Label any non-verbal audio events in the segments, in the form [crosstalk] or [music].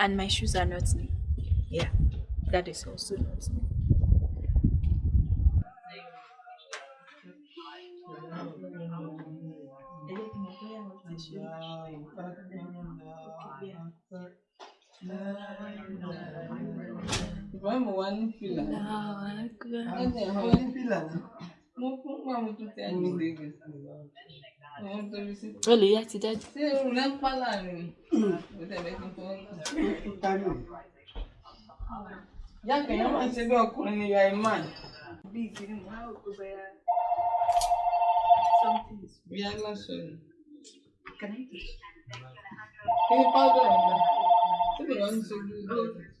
And my shoes are not new. Yeah, that is also not new. Ìbá mo wá ní fìlà. Ẹ̀jẹ̀ Ó àwọn ní fìlà náà. mo fún pa mo tún ti àjò lè gẹ̀. Àwọn torí sí. Oh, yeah, today. Ṣé irun rẹ̀ ń pa láàrin? Olha, ia te dar. Você não lembra falar, né? Você vê que não não. Já que não recebeu a coluna e a irmã. Big, não, o que é? Né? Something. Viagem lá, senhor. Caneta. Ele pagou ainda. Tudo bem, não sei o que.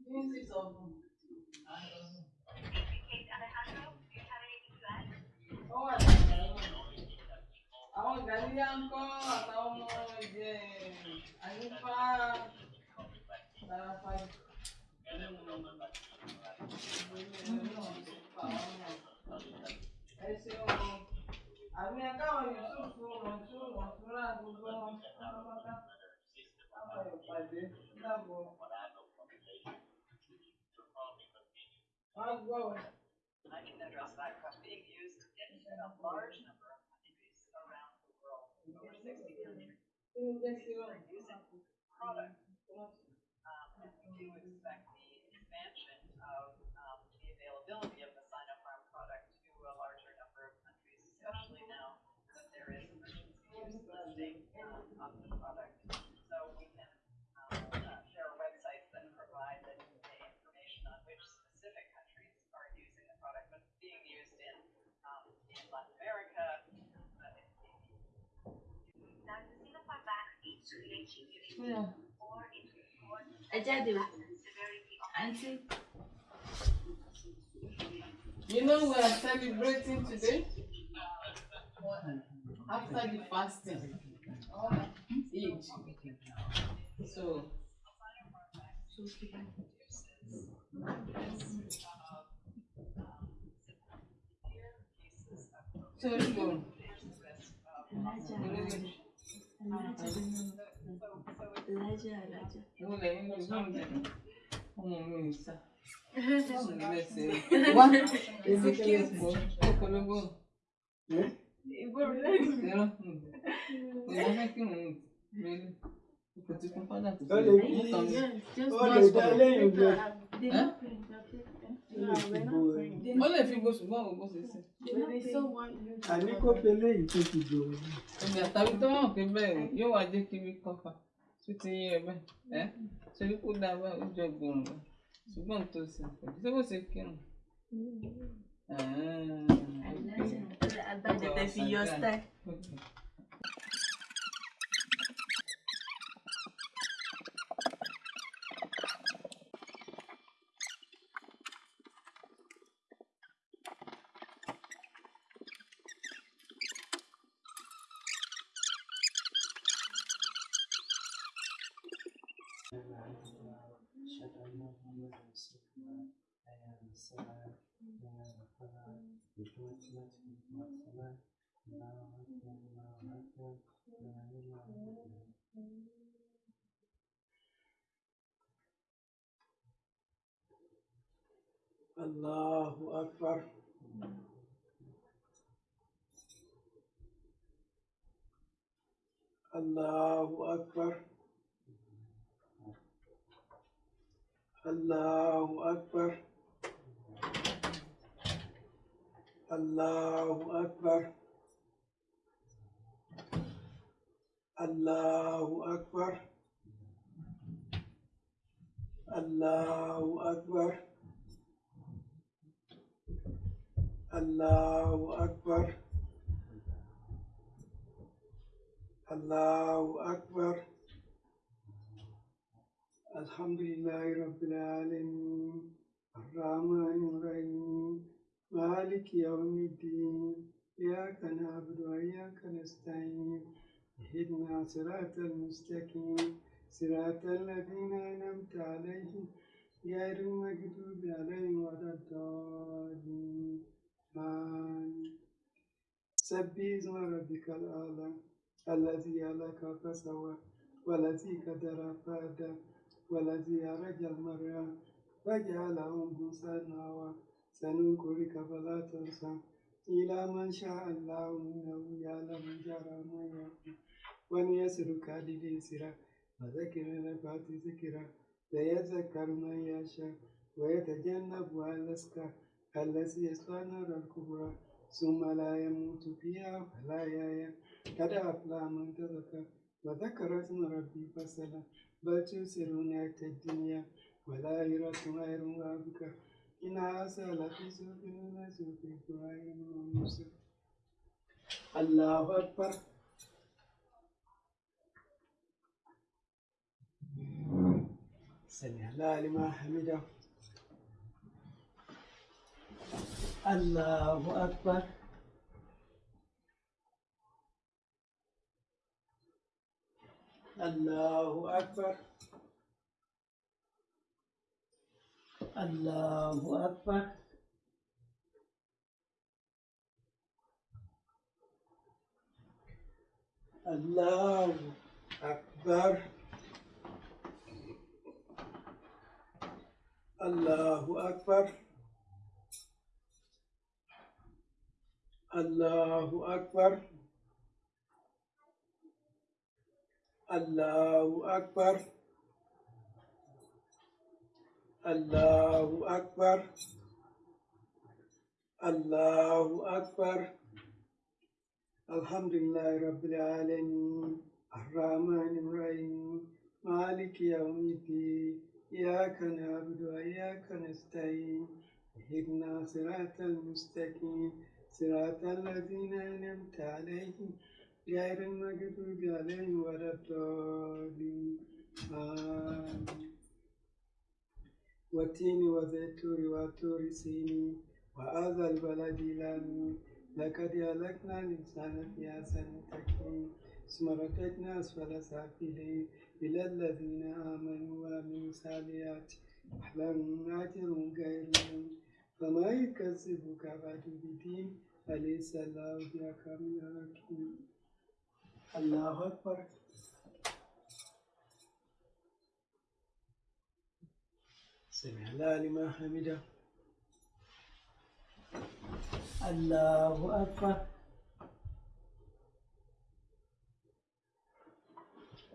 wà dáadáa. Àwọn gàdíyà ń kọ́ àtàwọn ọmọ ìjẹ àyíká Sàràfàì. Ẹ ṣeun. Àmì ẹ̀ka àwọn Yusufu Mọ̀tún Mọ̀túnrà gbogbo wọn. I can address that question being used in a large number of countries around the world, over 60 countries are using product. Um, and we do expect the expansion of um, the availability of the Sinopharm product to a larger number of countries, especially now that there is emergency use listing um, of the product. So we can um, uh, there are websites that provide the, the information on which specific countries are using the product, but it's being used in um, in Latin America. Uh, in, Oh, yeah. I jáde o. Auntie. You know we are celebrating today? After the fasting. Eid. So. So it's ọmọ [laughs] mi? Ìgbà tàbí tó mọ̀ pé yóò wá jẹ́ kí mi kọ́ tó ti yé ẹ bẹ́ẹ̀. Ẹ́ torí kó dáa bá ó jọ bá. Ṣùgbọ́n tó ṣe pẹ̀lú ṣé bó ṣe kírun. Agbájẹ tẹ fi yọ style. الله أكبر. الله أكبر. الله أكبر. Allahu Akbar. Allahu Akbar. Allahu Akbar. الله أكبر الله أكبر الحمد لله رب العالمين الرحمن الرحيم مالك يوم الدين. إياك نعبد وإياك نستعين. اهدنا صراط المستقيم. صراط الذين أنعمت عليهم غير المغضوب عليهم ولا الضالين. آمين. سبح اسم ربك الأعلى. الذي خلق فسوى. والذي قدر فهدى. والذي أرج المرأة فجعله غثاء سننكرك فلا تنسى إلى من شاء الله إنه يعلم جرى ما يكون ونيسرك لليسرى وذكر نفعت ذكرى سيذكر من يشاء ويتجنبها الأشقى الذي يصلى النار الكبرى ثم لا يموت فيها ولا يحيا قد أفلح من تزكى وذكر اسم ربي فصلى بل تؤثرون حياة الدنيا والآخرة خير وأبقى إن هذا لفي الأولى صحف إبراهيم وموسى الله أكبر. سمع الله لمن حمده. الله أكبر. الله أكبر. الله أكبر. الله أكبر. الله أكبر. الله أكبر. الله أكبر. الله أكبر. الله أكبر. الحمد لله رب العالمين. الرحمن الرحيم. مالك يوم الدين. إياك نعبد وإياك نستعين. اهدنا صراط المستقيم. صراط الذين أنعمت عليهم. غير المغضوب عليهم ولا الضالين. آمين. والتين والزيتون والطور سينين وهذا البلد الأمين لقد أهلكنا الإنسان في أحسن تقويم ثم رددنا أسفل سافلين إلى الذين آمنوا وعملوا الصالحات لهم أجر غير فما يكذبك بعد بدين أليس الله بأحكم الحاكمين الله أكبر سمع الله لمن حمده. الله أكبر.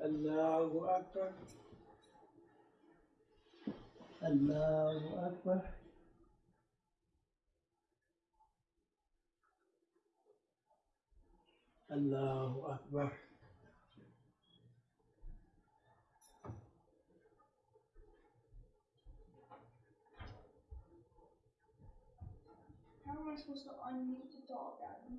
الله أكبر. الله أكبر. الله أكبر. Am I supposed to unmute the dog, Adam?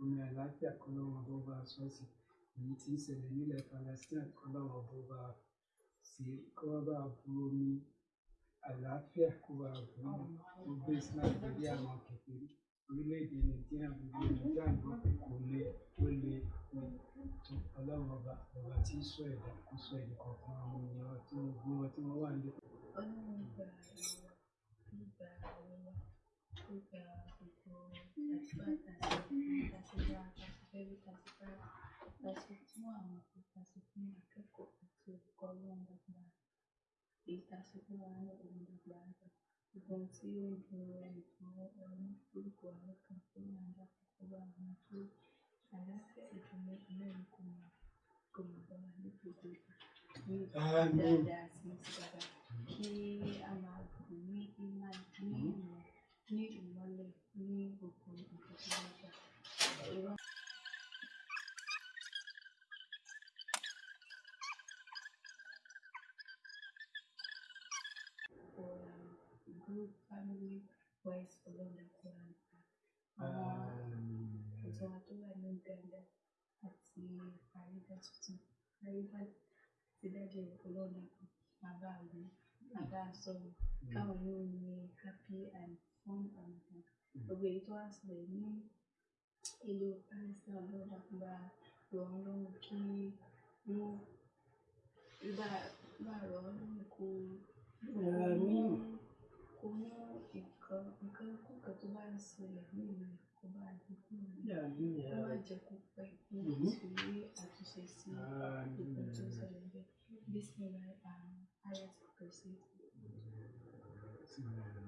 omi àlàáfíà lọ́wọ́ ọba ọba sọ́ọ̀sì èyí tí ń ṣẹlẹ̀ nílẹ̀ Palestine lọ́wọ́ ọba ọba sí kó wá bá bu omi àlàáfíà kó wa búrú gbogbo Islam pẹ̀lú àwọn kékeré orílẹ̀-èdè nàìjíríà gbogbo nàìjíríà gbọ́ kò lè ó lè tó ọlọ́run ọba ọba tí í sọ ẹ̀dá kó sọ ẹ̀dá kọ̀ọ̀kan àwọn ènìyàn tí wọ́n gbé wọn tí wọ́n wà nílé. Ọlọ́run gba ìwọ, ó gba ohun tí ó ń dun ẹnìkan àwọn kan tó máa ń dàpọ̀ pẹ̀lú àwọn tó aláṣẹ ìdùnnú mẹ́rin kò mọ̀ kò mọ̀ bá wa ní gbogbo ìgbà. Ní dáadáa sí ti dáadáa kí a máa gùn ní ìmọ̀ ní ìmọ̀ ní ìmọ̀lẹ̀ ní gbogbo nǹkan tí wọ́n gbà. Ìwọ for um, group family wise ọlọ́dà kọ́ àwọn wa tó wà ní Uganda àti àríwá tuntun àríwá ti dájú ọlọ́dà kan bàbá àwọn bàbá sọ̀rọ̀. Káwọn yóò ní happy and fun and fun gbogbo èyí tó wá sílẹ̀ ní ìlú Palestine ọlọ́dà kan bá rọ̀ wọ́n lọ́rùn kí wọ́n bá bá rọ̀ wọ́n lọ́rùn kó kó mú nǹkan nǹkan kúkan tó bá ń ṣẹlẹ̀ ní ìlú kó bá Àmín. kó má jẹ́ kó pẹ́ ní Mhm. ìtúrí àtúnṣe sí nǹkan tó ṣẹlẹ̀ bẹ́ẹ̀ Bismillah um, ayat kursi. لا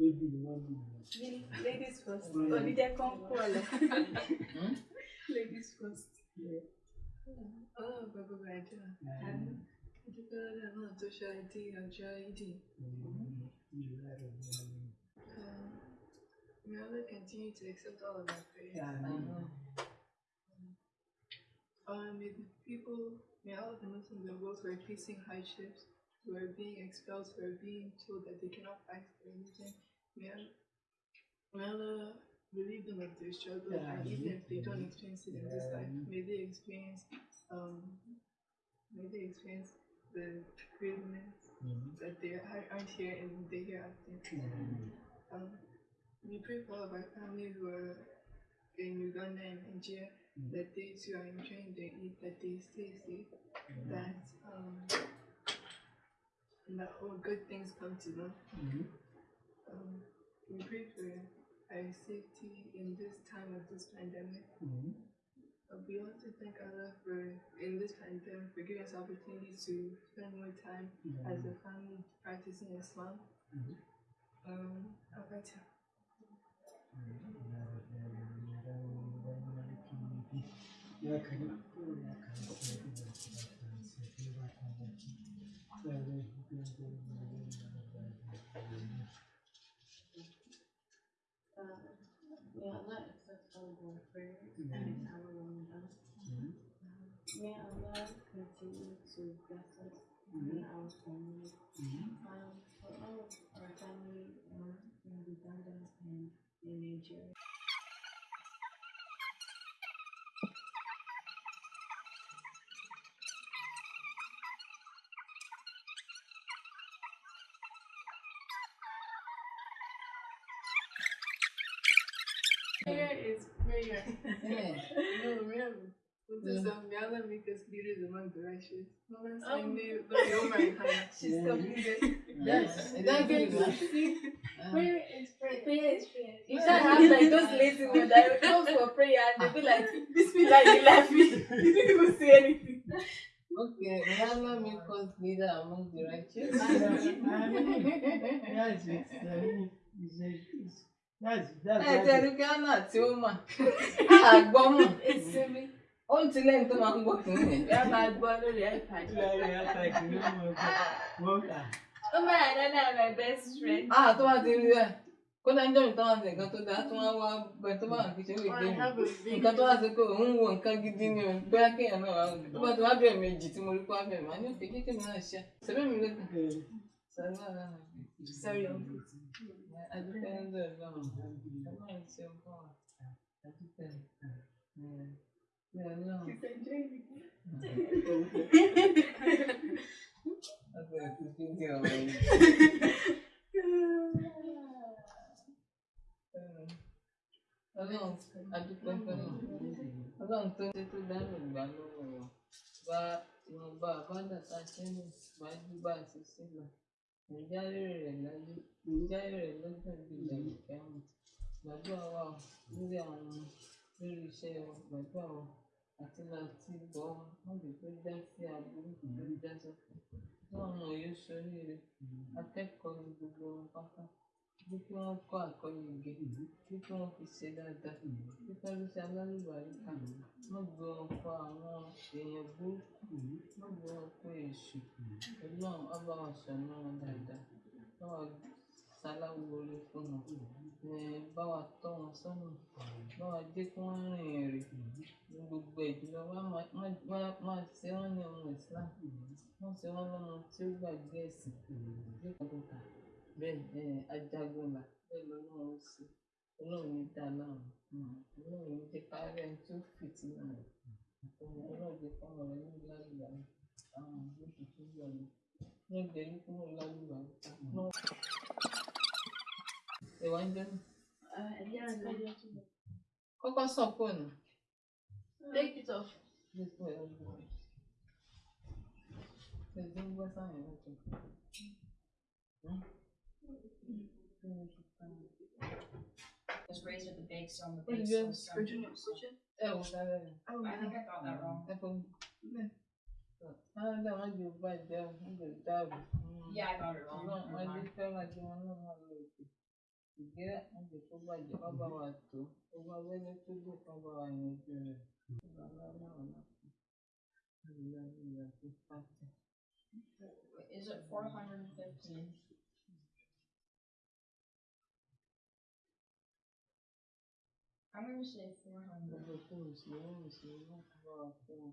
Baby, you want me? Ladies first. Oníjẹ́ kan pọ̀ lọ. Ladies first. Ọlọ́run gbogbo àjọ. Dúpẹ́ lọ́dọ̀ náà tó ṣe àìdí ọjọ́ ìdí. May Allah continue to accept all of our prayers. Um, um, may the people, may all of the Muslims in the world who are facing hardships, who are being expelled, who are being told that they cannot fight for religion, may Allah, may Allah relieve them of their struggle, and even if they don't experience it in this life, may they experience, um, may they experience the greatness that they are- aren't here in the hereafter. Um, we pray for all of our family who are in Uganda and Nigeria that they too are enjoying their Eid, that they stay safe, that um, that all good things come to them Um, we pray for our safety in this time of this pandemic. Uh, we also thank Allah for in this pandemic for giving us opportunity to spend more time as a family practicing Islam. Um, Al-Fatiha. يا كريم يا كريم May Allah continue to bless us and our family. Um, for all of our family in Uganda and in Nigeria. Allah make us leaders among the righteous. Mama saying they don't know my [laughs] hand. She's completed. Yes, it That is gets good. see, prayer [laughs] is prayer. Prayer is prayer. You can't have like those lazy ones that will come for prayer and they'll be like, [laughs] Bismillah, you laughing. You didn't even say anything. Okay, may Allah make us leader among the righteous. Yes, it's, it's, it's, that's, that's, Ẹ that's, tẹ̀lé Ghana tí ó mà. Àgbọ̀ mọ̀. ó ń ti lẹ́yìn tó máa ń gbọ́. Kìíní yẹn. bí a máa gbọ́ lórí ipad. lórí ipad ní ọmọ ẹgbẹ́ wọ́n kà. ó máa yà dáadáa my best friend. a ah, tó bá ti rí rẹ kódà ń jọ̀rìn táwọn nǹkan tó dáa tó wọ́n wá bẹ tó bá wọn kì í ṣe lè gbé mi nǹkan tó wá sí pé òun wo nǹkan gidi ni o. Bóyá kéèyàn náà wà lóde tó bá ti wá bẹ̀rẹ̀ méjì tí mo rí kó wá bẹ̀rẹ̀ màá ní òkè kéèké mi náà ṣe. Sẹ́fẹ́ mi lẹ́kùn. sọ́rí Yeah, gbàdúrà wa lórí iṣẹ́ wa gbàdúrà àti láti bọ̀ ọ́. Wọ́n lè tó já sí aburú tó já sọ́kùn wọn mọ yóò ṣoríire akẹ́kọ̀ọ́ ní gbogbo wọn pátá. Bí kí wọ́n kọ́ àkọ́yege bí kí wọ́n fi ṣe dáadáa bí kí wọ́n ṣe alálùbáríkà. Wọ́n gbé wọn kọ́ àwọn èèyàn burúkú. Wọ́n gbé wọn kọ́ èṣù. Ọlọ́run ọba wọn wọn dáadáa. Báwa ṣaláwore fún wọn ẹ̀ báwa tọ́ wọn sọ́nà báwa jẹ́ kí wọ́n rìn èrè ní gbogbo ìjùlọ wá máa ṣe wọ́n ní ọmọ Islam wọ́n ṣe wọ́n lọ́mọ tí ó gbàgbé ẹ̀sìn bẹ́ẹ̀ ẹ̀ ajagunlà bẹ́ẹ̀ lọ́nà ó ṣe. Ọlọ́run ní dá láwọn ọlọ́run ní jẹ́ ẹni tí ó fìtí náà ọlọ́run jẹ́ fọ́mọ rẹ ní lálùbá àwọn àgbẹ̀ tuntun yọ̀ ní ní ọgbẹ́ ní kúrò lálùbá ẹ̀wà ń jẹ́ kọ́kọ́ sọ fóònù Take it off. dípò ẹ̀rọ ẹ̀dín gbọ́ sáyẹn lọ́tọ̀. was raised with the big so on the What big is so yours? so- Virginia Suchin. ẹ wò Oh, I think I got that wrong. ẹ fọ́ mi. Yeah. Canada wọn jò bàjẹ́ o, wọn jò dàrú. Yeah, I got it wrong. Ṣùgbọ́n Never wọn mind. jẹ́ fẹ́ràn kí wọn náà máa lọ òkè. Ìgbéra wọn jò tó bàjẹ́ wọn bá wa tó. Gbogbo abẹ́lé tó gbò kan bá wa yanjú rẹ̀. Bàbá náà náà fún. Ìlà ìlà tó pàtẹ. Is it 415? I'm gonna say 400. Gbogbo tó sì wọ́n sì wọ́n bá wa fún wọn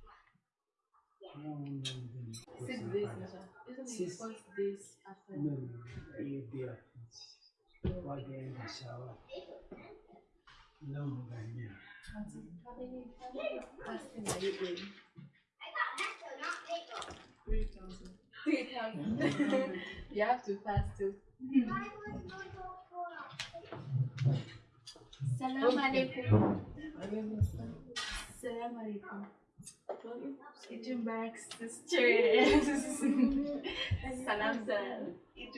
No, no, no. Six days, Isn't it first days after? No, no, you there. What day in the shower? No more than you. How many are you? Three thousand. Three thousand. you have to fast too. Salam alaikum. Salam alaikum. Eid Mubarak sisters. Salam salam. Eid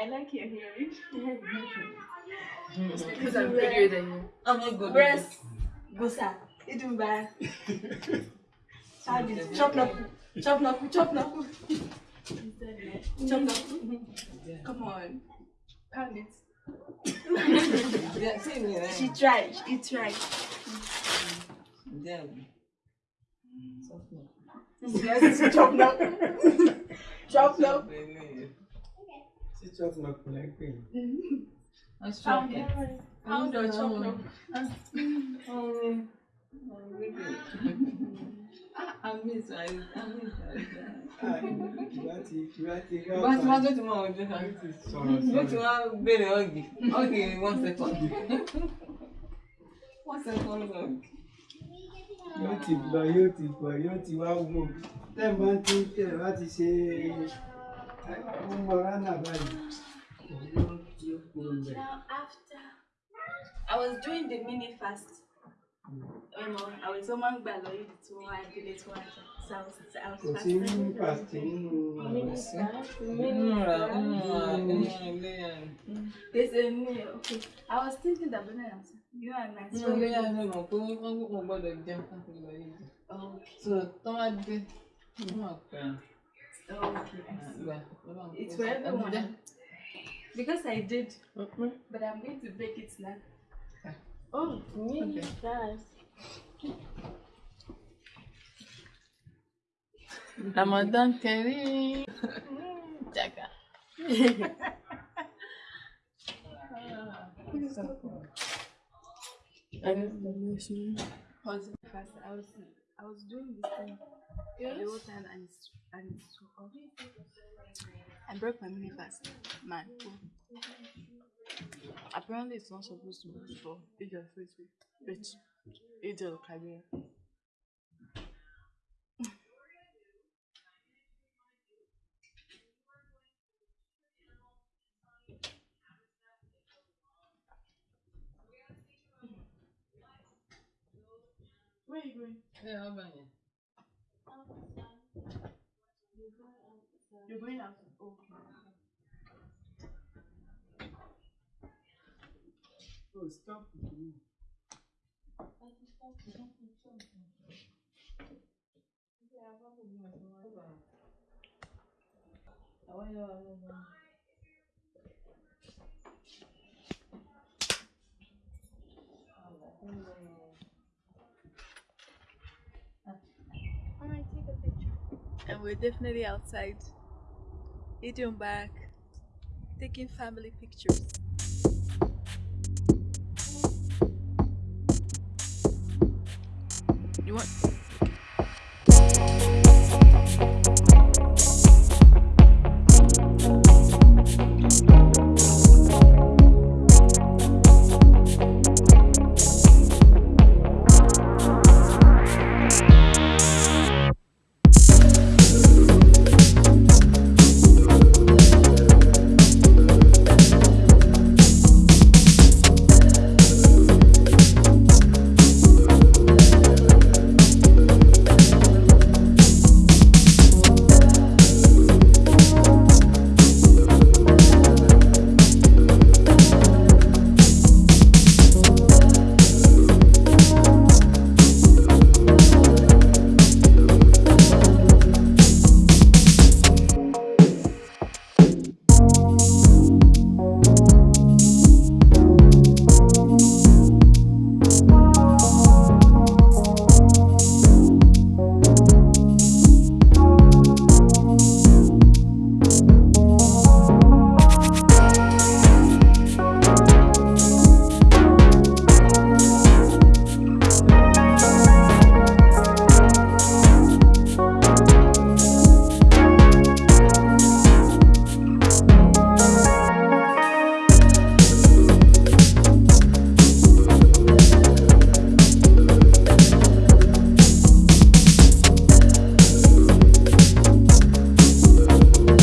I like your hearing. Hmm. Because I'm prettier than you. I'm not good. Breast. Gusa. Eid Mubarak. Charge it. [laughs] Chop up. Chop up. Chop up. [laughs] Chop up. Come on. Pound it. [laughs] Yeah, see me. Eh? She tried. She tried. Yeah. Something. Yes, chop up. Chop up. Sit up, not connecting. Let's Pound try it. Pound or chop up. Um, I miss I I miss Láti láti Bá ti bá tó ti mọ ojú kan. sọ̀rọ̀ Yóò ti sọ̀rọ̀. wá béèrè ọ̀gì. Ọ̀gì one second. One second ọ̀gì. yóò ti lọ yóò ti bọ̀ yóò ti wá wò tẹ́ ẹ̀ máa ti tẹ̀ wá ti ṣe ó mọ ránà báyìí. I was doing the mini fast. Um, I was so man gbà to tí wọ́n wá délé tí wọ́n fast Kò sí mini fast mini fast. ra nínú ilé ẹ̀. Gbèsè mi, okay. I was thinking that when I am. I'm nice. Nínú ilé yẹn ló mọ̀ pé wọ́n kò gbọ́dọ̀ jẹun káfíń lọ yìí. Okay. So tán wá dé, wọ́n máa pẹ́ Okay. I see. àgbà. Ọlọ́run It's kó for sí. everyone. Ẹ̀mí Because I did, jẹ́. but I'm going to bake it now. Oh, me, Okay. guys. Ramadan Kareem. Jaga. [laughs] [laughs] Pause it fast. I was, I was doing this thing the whole time and it's, and it's so off. I broke my mini fast. Man. Apparently, it's not supposed to be for Eid al Fitr, but Eid al Kabir. Where are you going? Ẹ ọba yẹn. You're going out. Okay. Oh, stop. Àwọn yẹn And we're definitely outside. Eating back, taking family pictures. You want